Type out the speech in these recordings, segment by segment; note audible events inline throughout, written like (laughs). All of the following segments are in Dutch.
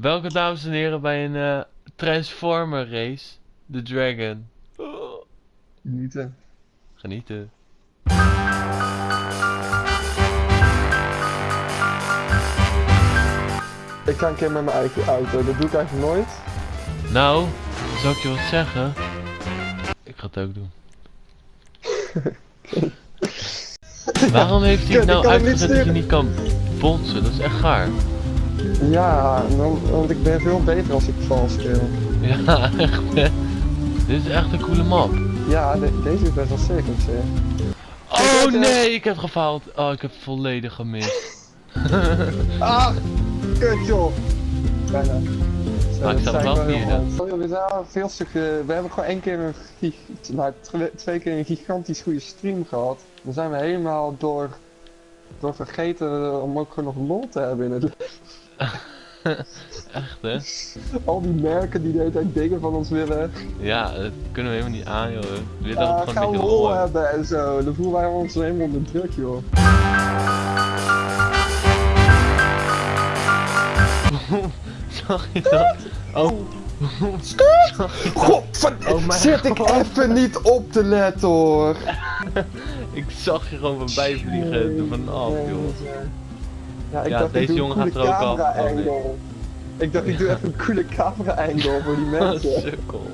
Welke dames en heren bij een eh, Transformer race? The Dragon. Oh, Genieten. genieten. Ik ga een keer met mijn eigen auto, dat doe ik eigenlijk nooit. Nou, zal ik je wat zeggen? Ik ga het ook doen. (laughs) Waarom heeft hij nou uitgezet dat je niet kan botsen? Dat is echt gaar. Ja, want ik ben veel beter als ik vals speel. Ja, echt hè. Dit is echt een coole map. Ja, de- deze is best wel sick. Oh Kijk, eh, nee, ik heb gefaald. Oh, ik heb volledig gemist. (laughs) Ah, kut joh. Bijna. Zo, ik wel vierde. We zijn veel stukken. We hebben gewoon één keer een gig- nou, twe- twee keer een gigantisch goede stream gehad. Dan zijn we helemaal door, door vergeten om ook gewoon nog lol te hebben in het (laughs) Echt hè? Al die merken die de hele tijd dingen van ons willen. Ja, dat kunnen we helemaal niet aan joh. We willen gewoon een beetje lol hebben. en zo. Dan voelen wij ons helemaal onder druk joh. (laughs) Zag je dat? Oh. Godver... Oh mijn Zit ik God. even niet op te letten hoor. (laughs) Ik zag je gewoon voorbij vliegen er vanaf joh. Ja, ik Ja, dacht, deze ik jongen gaat er ook Oh, angle. Ik dacht, ik doe even een coole camera angle voor die (laughs) mensen. Sukkel.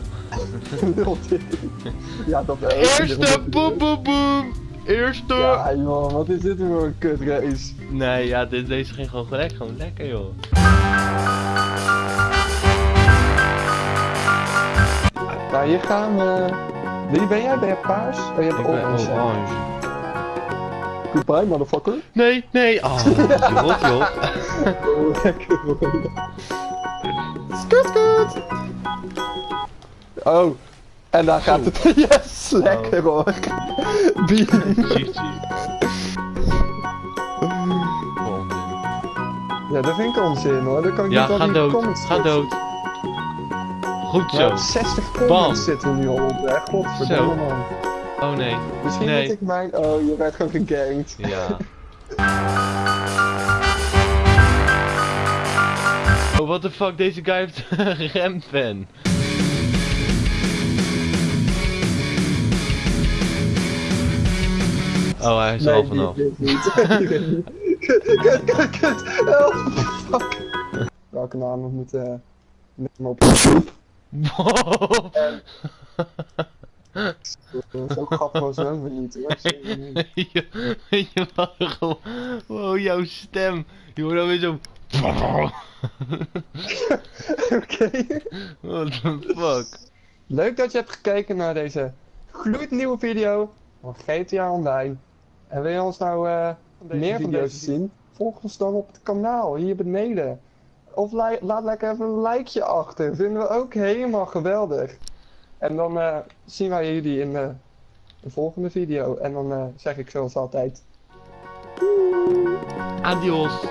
Ja, dat. Eerste boem boem boem. Eerste. Ja joh, wat is dit voor een kutrace? Nee, ja, dit, deze ging gewoon gelijk, gewoon lekker joh. Nou, hier gaan we... Wie ben jij? Ben je paars? Oh, je hebt Ik ben orange. hè? orange. Goodbye, motherfucker. Nee, nee. Oh, rot (laughs) joh. Oh, lekker hoor. Skut, skut. Oh, en daar gaat het. (laughs) Yes, lekker hoor. Bier. Ja, dat vind ik onzin hoor. Dan kan ik Ja, niet ga die dood. comments Ga dood. Goed zo. Ja, 60 comments Bam. zitten nu al op, hè. Godverdomme Zo. man. Oh nee. Misschien Nee. moet ik mijn... Oh, je werd gewoon gegankt. Ja. (laughs) Oh, what the fuck, deze guy heeft (laughs) een rempen. Oh, hij is al vanaf. (laughs) dit niet. Kut, kut, kut. Help, fuck. Welke naam moet eh met hem op? Wow. Dat is ook grappig als we niet hoor. Niet. (laughs) je, gewoon... Wow, jouw stem. Je hoort dan weer zo... (laughs) Oké. What the fuck. Leuk dat je hebt gekeken naar deze gloednieuwe video van GTA Online. En wil je ons nou eh, meer van deze zien? Volg ons dan op het kanaal hier beneden. Of laat lekker even een likeje achter. Vinden we ook helemaal geweldig. En dan eh, zien wij jullie in eh, de volgende video. En dan eh, zeg ik zoals altijd. Adios.